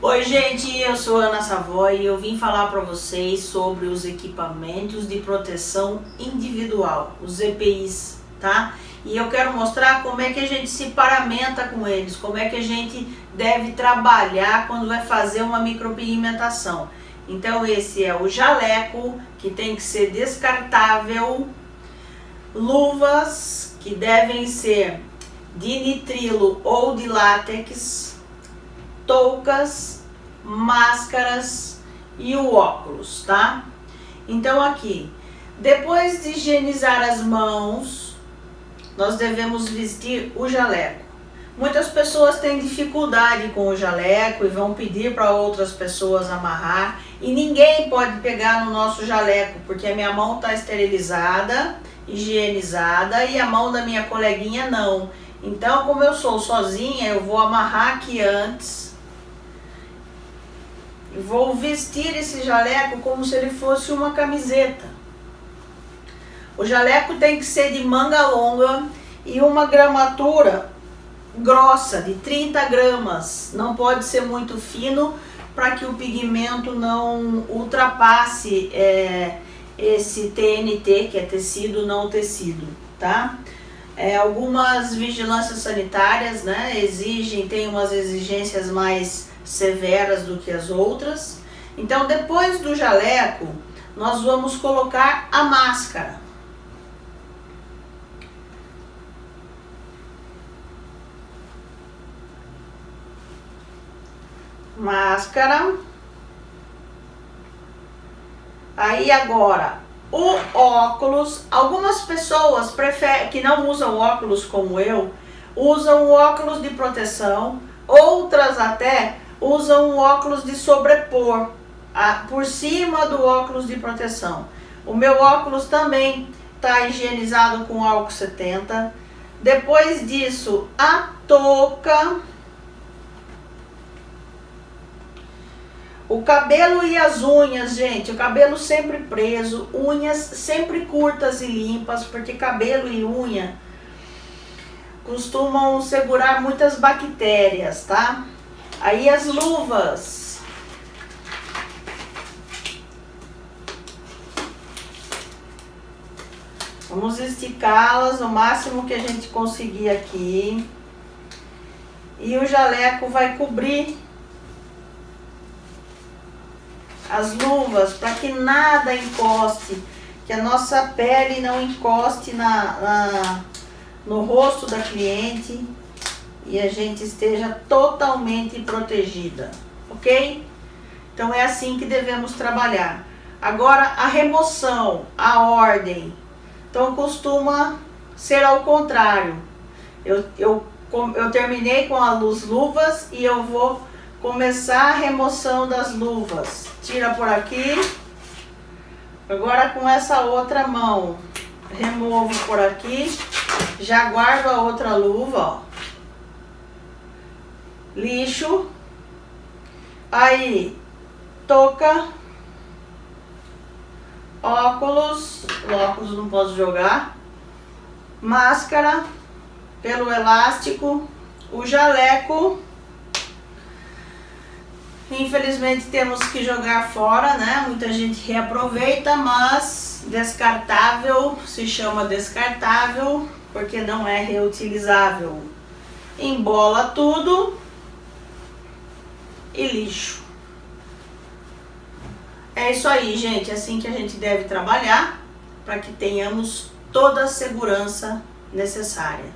Oi gente, eu sou Ana Savoy e eu vim falar para vocês sobre os equipamentos de proteção individual, os EPIs, tá? E eu quero mostrar como é que a gente se paramenta com eles, como é que a gente deve trabalhar quando vai fazer uma micropigmentação. Então esse é o jaleco, que tem que ser descartável, luvas que devem ser de nitrilo ou de látex, toucas, máscaras e o óculos, tá? Então aqui, depois de higienizar as mãos, nós devemos vestir o jaleco. Muitas pessoas têm dificuldade com o jaleco e vão pedir para outras pessoas amarrar e ninguém pode pegar no nosso jaleco porque a minha mão está esterilizada, higienizada e a mão da minha coleguinha não. Então, como eu sou sozinha, eu vou amarrar aqui antes Vou vestir esse jaleco como se ele fosse uma camiseta. O jaleco tem que ser de manga longa e uma gramatura grossa, de 30 gramas. Não pode ser muito fino para que o pigmento não ultrapasse é, esse TNT, que é tecido não tecido, tá? É, algumas vigilâncias sanitárias né, exigem, tem umas exigências mais severas do que as outras. Então, depois do jaleco, nós vamos colocar a máscara. Máscara. Aí agora, o óculos. Algumas pessoas preferem, que não usam óculos como eu, usam óculos de proteção. Outras até usam um óculos de sobrepor a, por cima do óculos de proteção. O meu óculos também está higienizado com álcool 70. Depois disso, a touca. O cabelo e as unhas, gente, o cabelo sempre preso, unhas sempre curtas e limpas, porque cabelo e unha costumam segurar muitas bactérias, tá? Aí as luvas. Vamos esticá-las o máximo que a gente conseguir aqui. E o jaleco vai cobrir as luvas para que nada encoste, que a nossa pele não encoste na, na, no rosto da cliente e a gente esteja totalmente protegida, ok? Então é assim que devemos trabalhar. Agora a remoção, a ordem, então costuma ser ao contrário. Eu, eu, eu terminei com as luvas e eu vou começar a remoção das luvas. Tira por aqui. Agora com essa outra mão, removo por aqui. Já guardo a outra luva, ó lixo, aí touca, óculos, óculos não posso jogar, máscara, pelo elástico, o jaleco, infelizmente temos que jogar fora, né? Muita gente reaproveita, mas descartável, se chama descartável, porque não é reutilizável. Embola tudo e lixo. É isso aí, gente. É assim que a gente deve trabalhar para que tenhamos toda a segurança necessária.